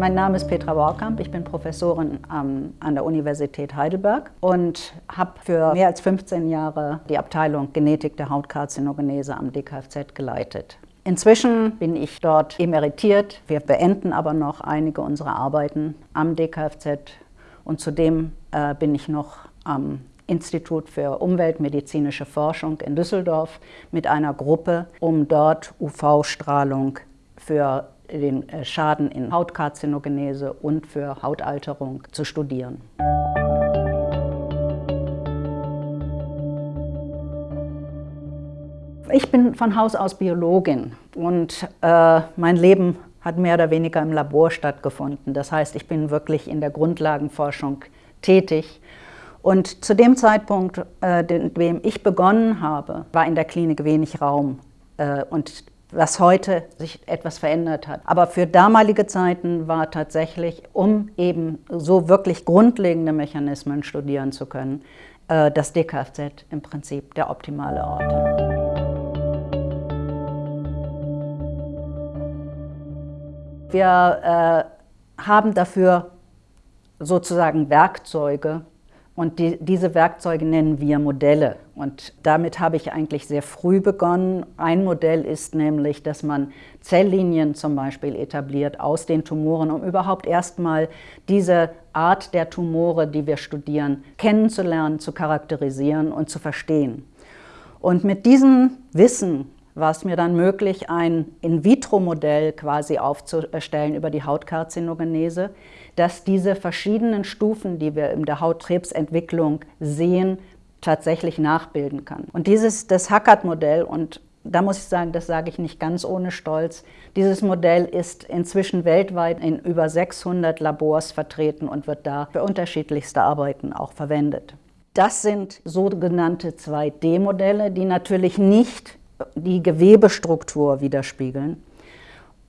Mein Name ist Petra Borkamp, ich bin Professorin ähm, an der Universität Heidelberg und habe für mehr als 15 Jahre die Abteilung Genetik der Hautkarzinogenese am DKFZ geleitet. Inzwischen bin ich dort emeritiert. Wir beenden aber noch einige unserer Arbeiten am DKFZ und zudem äh, bin ich noch am Institut für Umweltmedizinische Forschung in Düsseldorf mit einer Gruppe, um dort UV-Strahlung für den äh, Schaden in Hautkarzinogenese und für Hautalterung zu studieren. Ich bin von Haus aus Biologin und äh, mein Leben hat mehr oder weniger im Labor stattgefunden. Das heißt, ich bin wirklich in der Grundlagenforschung tätig. Und zu dem Zeitpunkt, äh, dem ich begonnen habe, war in der Klinik wenig Raum. Äh, und was heute sich etwas verändert hat. Aber für damalige Zeiten war tatsächlich, um eben so wirklich grundlegende Mechanismen studieren zu können, äh, das DKFZ im Prinzip der optimale Ort. Wir äh, haben dafür sozusagen Werkzeuge, und die, diese Werkzeuge nennen wir Modelle. Und damit habe ich eigentlich sehr früh begonnen. Ein Modell ist nämlich, dass man Zelllinien zum Beispiel etabliert aus den Tumoren, um überhaupt erstmal diese Art der Tumore, die wir studieren, kennenzulernen, zu charakterisieren und zu verstehen. Und mit diesem Wissen war es mir dann möglich, ein In-vitro-Modell quasi aufzustellen über die Hautkarbzinogenese, dass diese verschiedenen Stufen, die wir in der Hautkrebsentwicklung sehen, tatsächlich nachbilden kann. Und dieses, das Hackert-Modell, und da muss ich sagen, das sage ich nicht ganz ohne Stolz, dieses Modell ist inzwischen weltweit in über 600 Labors vertreten und wird da für unterschiedlichste Arbeiten auch verwendet. Das sind sogenannte 2D-Modelle, die natürlich nicht die Gewebestruktur widerspiegeln,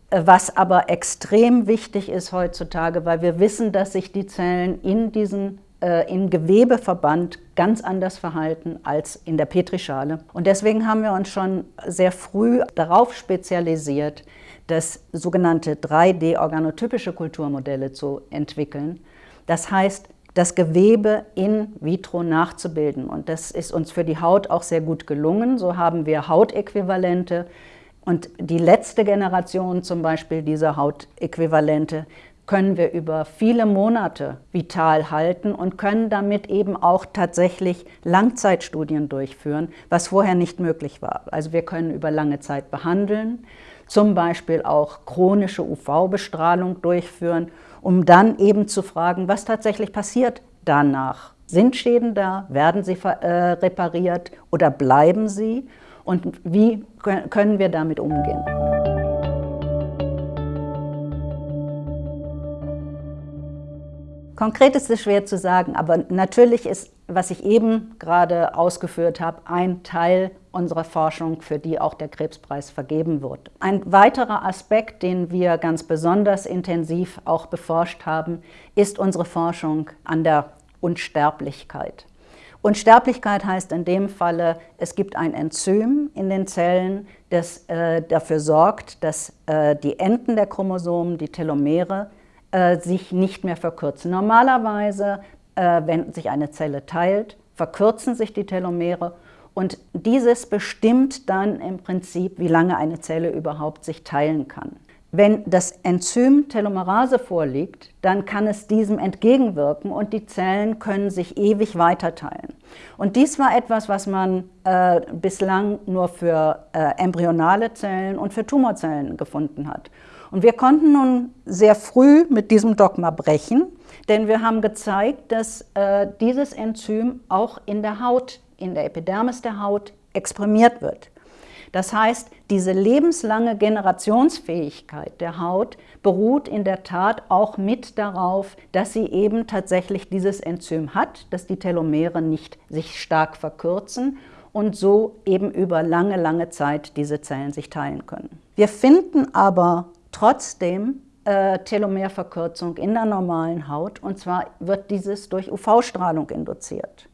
was aber extrem wichtig ist heutzutage, weil wir wissen, dass sich die Zellen in diesem äh, im Gewebeverband ganz anders verhalten als in der Petrischale. Und deswegen haben wir uns schon sehr früh darauf spezialisiert, das sogenannte 3D-organotypische Kulturmodelle zu entwickeln. Das heißt, das Gewebe in vitro nachzubilden. Und das ist uns für die Haut auch sehr gut gelungen. So haben wir Hautäquivalente. Und die letzte Generation zum Beispiel dieser Hautäquivalente können wir über viele Monate vital halten und können damit eben auch tatsächlich Langzeitstudien durchführen, was vorher nicht möglich war. Also wir können über lange Zeit behandeln, zum Beispiel auch chronische UV-Bestrahlung durchführen um dann eben zu fragen, was tatsächlich passiert danach. Sind Schäden da? Werden sie äh, repariert oder bleiben sie? Und wie können wir damit umgehen? Konkret ist es schwer zu sagen, aber natürlich ist, was ich eben gerade ausgeführt habe, ein Teil unserer Forschung, für die auch der Krebspreis vergeben wird. Ein weiterer Aspekt, den wir ganz besonders intensiv auch beforscht haben, ist unsere Forschung an der Unsterblichkeit. Unsterblichkeit heißt in dem Falle, es gibt ein Enzym in den Zellen, das äh, dafür sorgt, dass äh, die Enden der Chromosomen, die Telomere, äh, sich nicht mehr verkürzen. Normalerweise, äh, wenn sich eine Zelle teilt, verkürzen sich die Telomere und dieses bestimmt dann im Prinzip, wie lange eine Zelle überhaupt sich teilen kann. Wenn das Enzym Telomerase vorliegt, dann kann es diesem entgegenwirken und die Zellen können sich ewig weiter teilen. Und dies war etwas, was man äh, bislang nur für äh, embryonale Zellen und für Tumorzellen gefunden hat. Und wir konnten nun sehr früh mit diesem Dogma brechen, denn wir haben gezeigt, dass äh, dieses Enzym auch in der Haut, in der Epidermis der Haut exprimiert wird. Das heißt, diese lebenslange Generationsfähigkeit der Haut beruht in der Tat auch mit darauf, dass sie eben tatsächlich dieses Enzym hat, dass die Telomere nicht sich stark verkürzen und so eben über lange, lange Zeit diese Zellen sich teilen können. Wir finden aber trotzdem äh, Telomerverkürzung in der normalen Haut und zwar wird dieses durch UV-Strahlung induziert.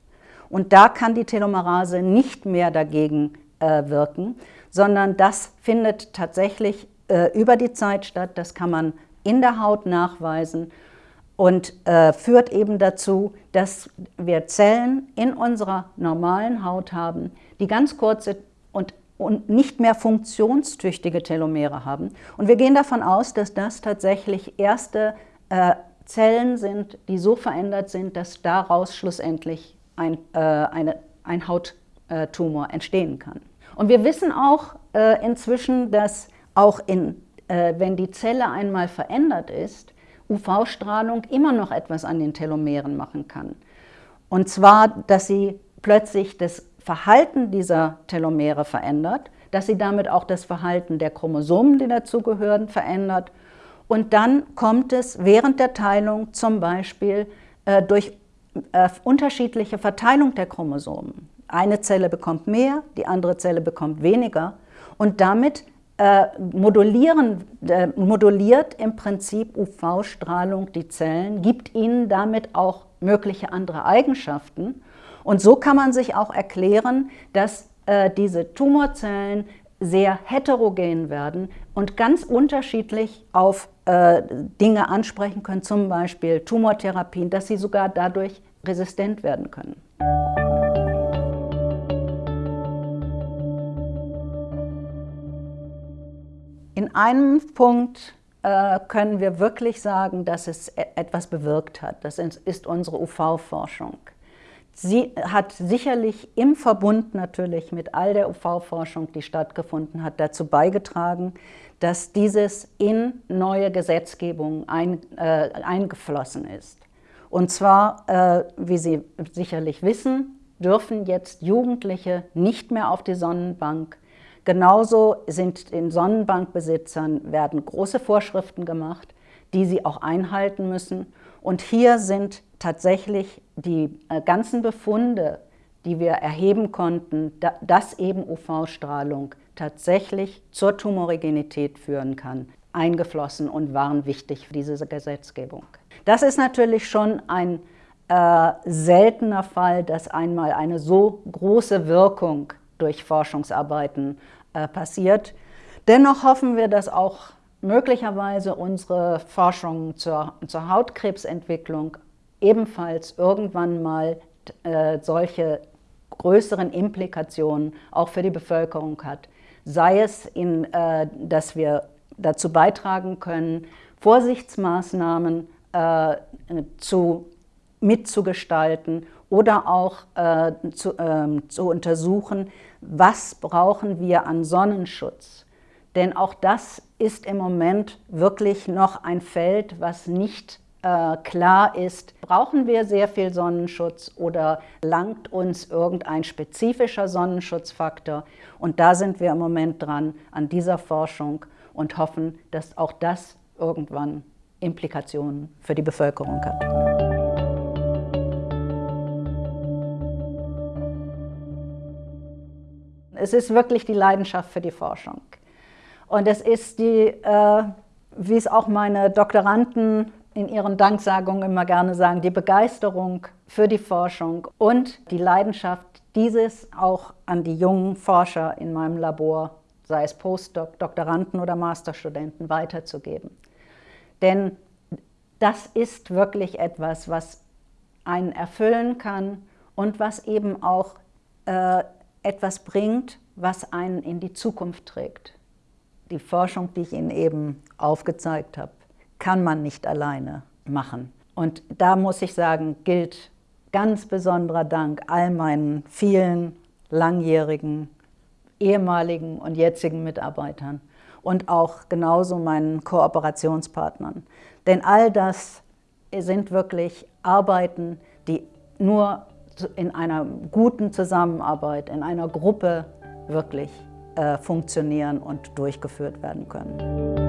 Und da kann die Telomerase nicht mehr dagegen äh, wirken, sondern das findet tatsächlich äh, über die Zeit statt. Das kann man in der Haut nachweisen und äh, führt eben dazu, dass wir Zellen in unserer normalen Haut haben, die ganz kurze und, und nicht mehr funktionstüchtige Telomere haben. Und wir gehen davon aus, dass das tatsächlich erste äh, Zellen sind, die so verändert sind, dass daraus schlussendlich ein, äh, eine, ein Hauttumor entstehen kann. Und wir wissen auch äh, inzwischen, dass auch in, äh, wenn die Zelle einmal verändert ist, UV-Strahlung immer noch etwas an den Telomeren machen kann. Und zwar, dass sie plötzlich das Verhalten dieser Telomere verändert, dass sie damit auch das Verhalten der Chromosomen, die dazugehören, verändert. Und dann kommt es während der Teilung zum Beispiel äh, durch äh, unterschiedliche Verteilung der Chromosomen. Eine Zelle bekommt mehr, die andere Zelle bekommt weniger. Und damit äh, modulieren, äh, moduliert im Prinzip UV-Strahlung die Zellen, gibt ihnen damit auch mögliche andere Eigenschaften. Und so kann man sich auch erklären, dass äh, diese Tumorzellen sehr heterogen werden und ganz unterschiedlich auf äh, Dinge ansprechen können, zum Beispiel Tumortherapien, dass sie sogar dadurch resistent werden können. In einem Punkt äh, können wir wirklich sagen, dass es e-, etwas bewirkt hat. Das ist unsere UV-Forschung. Sie hat sicherlich im Verbund natürlich mit all der UV-Forschung, die stattgefunden hat, dazu beigetragen, dass dieses in neue Gesetzgebung ein, äh, eingeflossen ist. Und zwar, äh, wie Sie sicherlich wissen, dürfen jetzt Jugendliche nicht mehr auf die Sonnenbank. Genauso sind den Sonnenbankbesitzern werden große Vorschriften gemacht, die sie auch einhalten müssen. Und hier sind tatsächlich die äh, ganzen Befunde, die wir erheben konnten, dass eben UV-Strahlung tatsächlich zur Tumorigenität führen kann, eingeflossen und waren wichtig für diese Gesetzgebung. Das ist natürlich schon ein äh, seltener Fall, dass einmal eine so große Wirkung durch Forschungsarbeiten äh, passiert. Dennoch hoffen wir, dass auch möglicherweise unsere Forschung zur, zur Hautkrebsentwicklung ebenfalls irgendwann mal äh, solche größeren Implikationen auch für die Bevölkerung hat. Sei es, in, äh, dass wir dazu beitragen können, Vorsichtsmaßnahmen äh, zu, mitzugestalten oder auch äh, zu, ähm, zu untersuchen, was brauchen wir an Sonnenschutz. Denn auch das ist im Moment wirklich noch ein Feld, was nicht äh, klar ist, brauchen wir sehr viel Sonnenschutz oder langt uns irgendein spezifischer Sonnenschutzfaktor? Und da sind wir im Moment dran an dieser Forschung und hoffen, dass auch das irgendwann Implikationen für die Bevölkerung hat. Es ist wirklich die Leidenschaft für die Forschung. Und es ist die, äh, wie es auch meine Doktoranden in ihren Danksagungen immer gerne sagen, die Begeisterung für die Forschung und die Leidenschaft, dieses auch an die jungen Forscher in meinem Labor, sei es Postdoc, Doktoranden oder Masterstudenten, weiterzugeben. Denn das ist wirklich etwas, was einen erfüllen kann und was eben auch äh, etwas bringt, was einen in die Zukunft trägt. Die Forschung, die ich Ihnen eben aufgezeigt habe, kann man nicht alleine machen. Und da muss ich sagen, gilt ganz besonderer Dank all meinen vielen langjährigen, ehemaligen und jetzigen Mitarbeitern und auch genauso meinen Kooperationspartnern. Denn all das sind wirklich Arbeiten, die nur in einer guten Zusammenarbeit, in einer Gruppe wirklich äh, funktionieren und durchgeführt werden können.